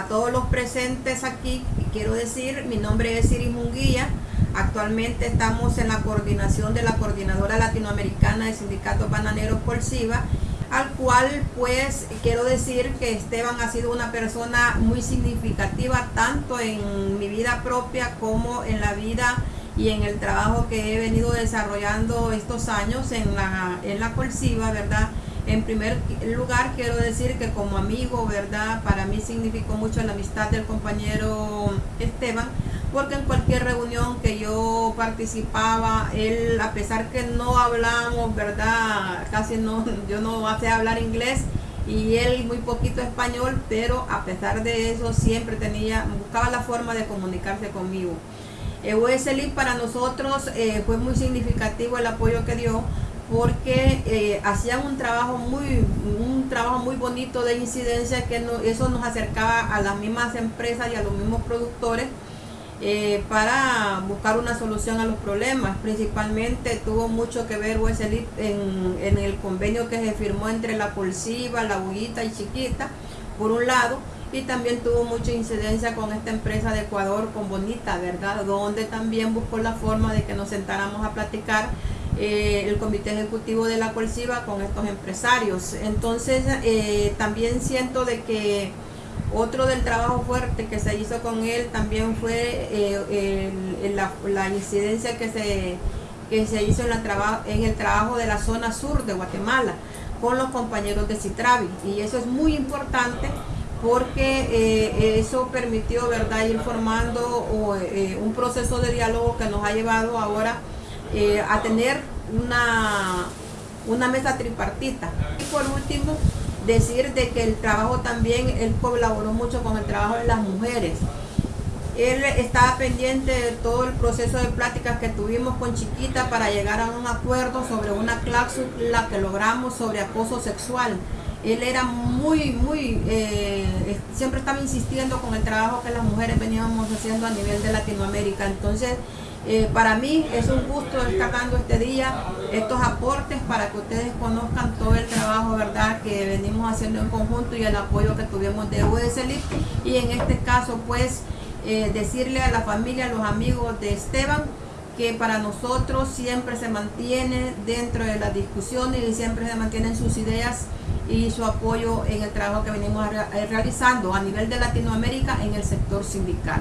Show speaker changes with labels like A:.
A: A todos los presentes aquí, quiero decir, mi nombre es Iris Munguía. Actualmente estamos en la coordinación de la Coordinadora Latinoamericana de Sindicatos Bananeros por SIVA, al cual pues quiero decir que Esteban ha sido una persona muy significativa tanto en mi vida propia como en la vida y en el trabajo que he venido desarrollando estos años en la, en la Colsiva, ¿verdad? En primer lugar, quiero decir que como amigo, ¿verdad? Para mí significó mucho la amistad del compañero Esteban, porque en cualquier reunión que yo participaba, él, a pesar que no hablamos, ¿verdad? Casi no, yo no sé hablar inglés, y él muy poquito español, pero a pesar de eso siempre tenía, buscaba la forma de comunicarse conmigo. USLI para nosotros eh, fue muy significativo el apoyo que dio porque eh, hacían un trabajo muy un trabajo muy bonito de incidencia que eso nos acercaba a las mismas empresas y a los mismos productores eh, para buscar una solución a los problemas. Principalmente tuvo mucho que ver USLIP en, el convenio que se firmó entre la Polsiva, la Buguita y Chiquita, por un lado, y también tuvo mucha incidencia con esta empresa de Ecuador, con Bonita, ¿verdad? Donde también buscó la forma de que nos sentáramos a platicar eh, el comité ejecutivo de la Colsiva con estos empresarios. Entonces eh, también siento de que otro del trabajo fuerte que se hizo con él también fue eh, la, incidencia que se, que se hizo en, la en el trabajo de la zona sur de Guatemala con los compañeros de Citravi y eso es muy importante porque eso permitió verdad ir formando un proceso de diálogo que nos ha llevado ahora eh, a tener una, una mesa tripartita. Y por último, decir de que el trabajo también, él colaboró mucho con el trabajo de las mujeres. Él estaba pendiente de todo el proceso de pláticas que tuvimos con Chiquita para llegar a un acuerdo sobre una cláusula que logramos sobre acoso sexual. Él era muy, muy, eh, siempre estaba insistiendo con el trabajo que las mujeres veníamos haciendo a nivel de Latinoamérica. Entonces, eh, para mí es un gusto estar dando este día estos aportes para que ustedes conozcan todo el trabajo verdad que venimos haciendo en conjunto y el apoyo que tuvimos de USLIP y en este caso pues eh, decirle a la familia, a los amigos de Esteban que para nosotros siempre se mantiene dentro de las discusiones y siempre se mantienen sus ideas y su apoyo en el trabajo que venimos realizando a nivel de Latinoamérica en el sector sindical.